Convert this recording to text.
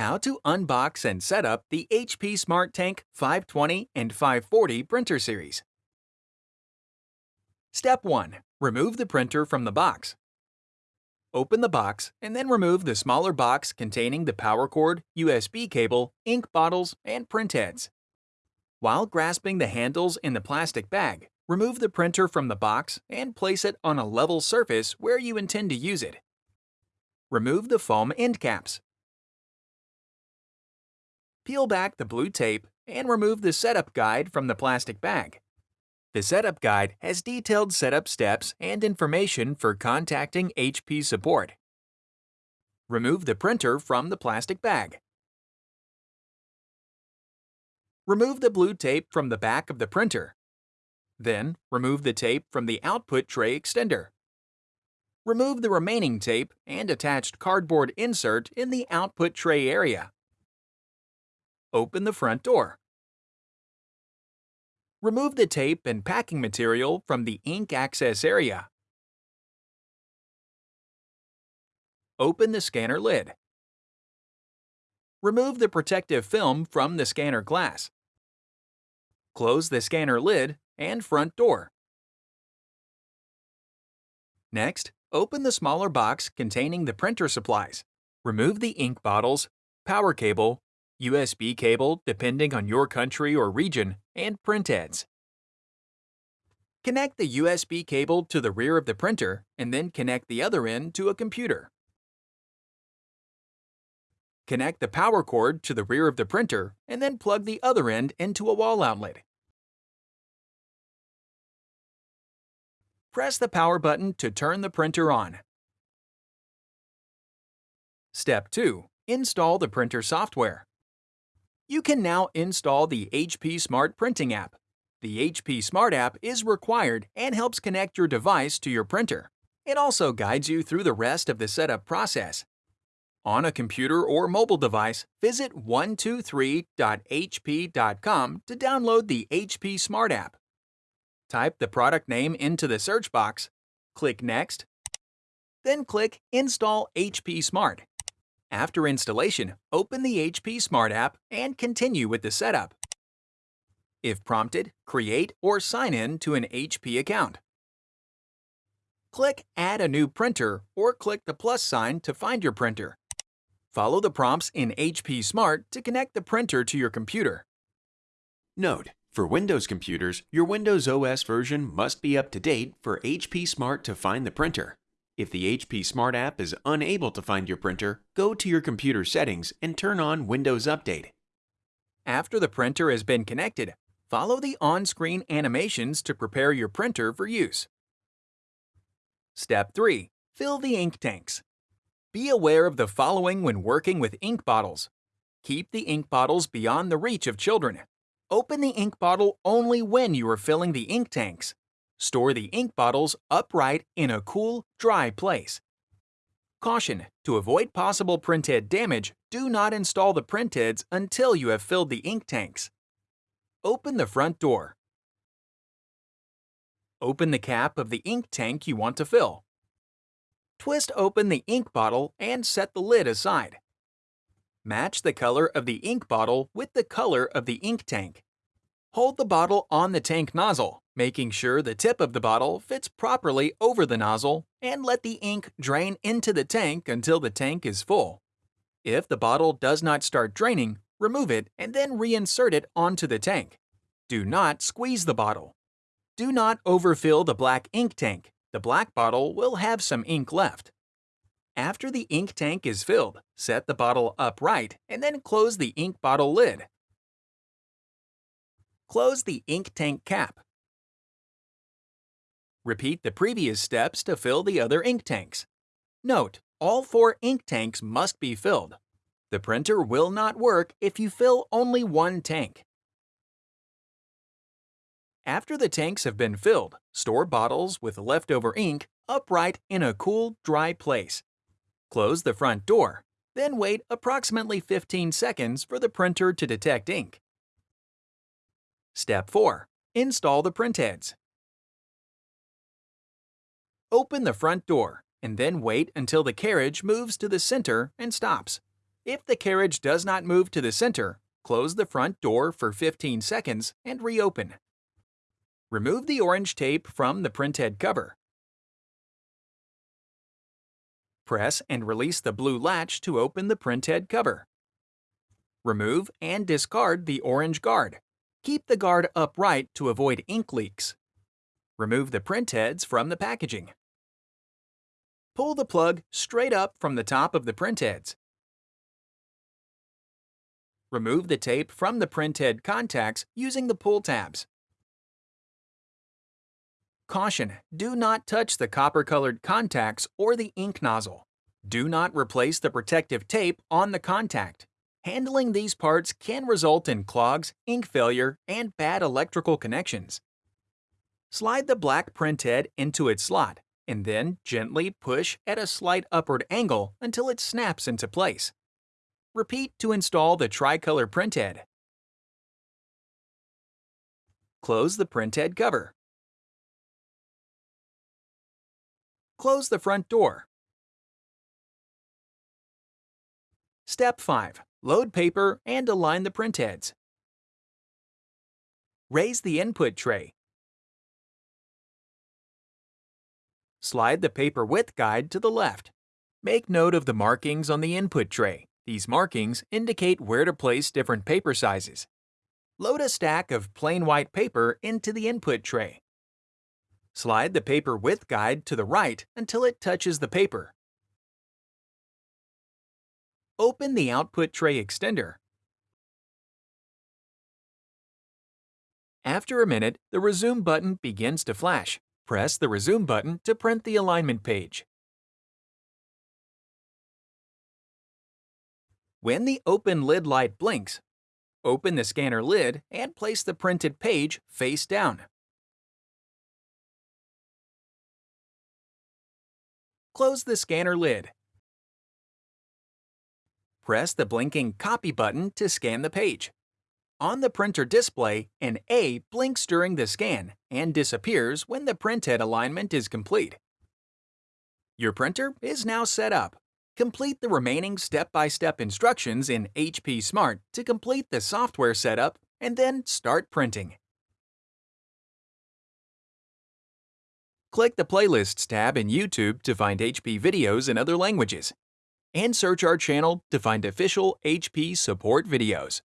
How to unbox and set up the HP Smart Tank 520 and 540 printer series. Step 1. Remove the printer from the box. Open the box and then remove the smaller box containing the power cord, USB cable, ink bottles, and print heads. While grasping the handles in the plastic bag, remove the printer from the box and place it on a level surface where you intend to use it. Remove the foam end caps. Peel back the blue tape and remove the setup guide from the plastic bag. The setup guide has detailed setup steps and information for contacting HP support. Remove the printer from the plastic bag. Remove the blue tape from the back of the printer. Then, remove the tape from the output tray extender. Remove the remaining tape and attached cardboard insert in the output tray area. Open the front door. Remove the tape and packing material from the ink access area. Open the scanner lid. Remove the protective film from the scanner glass. Close the scanner lid and front door. Next, open the smaller box containing the printer supplies. Remove the ink bottles, power cable, USB cable depending on your country or region, and print heads. Connect the USB cable to the rear of the printer and then connect the other end to a computer. Connect the power cord to the rear of the printer and then plug the other end into a wall outlet. Press the power button to turn the printer on. Step 2. Install the printer software. You can now install the HP Smart Printing app. The HP Smart app is required and helps connect your device to your printer. It also guides you through the rest of the setup process. On a computer or mobile device, visit 123.hp.com to download the HP Smart app. Type the product name into the search box, click Next, then click Install HP Smart. After installation, open the HP Smart app and continue with the setup. If prompted, create or sign in to an HP account. Click Add a new printer or click the plus sign to find your printer. Follow the prompts in HP Smart to connect the printer to your computer. Note: For Windows computers, your Windows OS version must be up to date for HP Smart to find the printer. If the HP Smart app is unable to find your printer, go to your computer settings and turn on Windows Update. After the printer has been connected, follow the on-screen animations to prepare your printer for use. Step 3. Fill the ink tanks. Be aware of the following when working with ink bottles. Keep the ink bottles beyond the reach of children. Open the ink bottle only when you are filling the ink tanks. Store the ink bottles upright in a cool, dry place. Caution! To avoid possible printhead damage, do not install the printheads until you have filled the ink tanks. Open the front door. Open the cap of the ink tank you want to fill. Twist open the ink bottle and set the lid aside. Match the color of the ink bottle with the color of the ink tank. Hold the bottle on the tank nozzle, making sure the tip of the bottle fits properly over the nozzle, and let the ink drain into the tank until the tank is full. If the bottle does not start draining, remove it and then reinsert it onto the tank. Do not squeeze the bottle. Do not overfill the black ink tank, the black bottle will have some ink left. After the ink tank is filled, set the bottle upright and then close the ink bottle lid. Close the ink tank cap. Repeat the previous steps to fill the other ink tanks. Note, all four ink tanks must be filled. The printer will not work if you fill only one tank. After the tanks have been filled, store bottles with leftover ink upright in a cool, dry place. Close the front door, then wait approximately 15 seconds for the printer to detect ink. Step 4. Install the printheads. Open the front door and then wait until the carriage moves to the center and stops. If the carriage does not move to the center, close the front door for 15 seconds and reopen. Remove the orange tape from the printhead cover. Press and release the blue latch to open the printhead cover. Remove and discard the orange guard. Keep the guard upright to avoid ink leaks. Remove the printheads from the packaging. Pull the plug straight up from the top of the printheads. Remove the tape from the printhead contacts using the pull tabs. Caution, do not touch the copper-colored contacts or the ink nozzle. Do not replace the protective tape on the contact. Handling these parts can result in clogs, ink failure, and bad electrical connections. Slide the black printhead into its slot, and then gently push at a slight upward angle until it snaps into place. Repeat to install the tricolor printhead. Close the printhead cover. Close the front door. Step 5. Load paper and align the printheads. Raise the input tray. Slide the paper width guide to the left. Make note of the markings on the input tray. These markings indicate where to place different paper sizes. Load a stack of plain white paper into the input tray. Slide the paper width guide to the right until it touches the paper. Open the output tray extender. After a minute, the Resume button begins to flash. Press the Resume button to print the alignment page. When the open lid light blinks, open the scanner lid and place the printed page face down. Close the scanner lid. Press the blinking Copy button to scan the page. On the printer display, an A blinks during the scan and disappears when the printhead alignment is complete. Your printer is now set up. Complete the remaining step-by-step -step instructions in HP Smart to complete the software setup and then start printing. Click the Playlists tab in YouTube to find HP videos in other languages, and search our channel to find official HP support videos.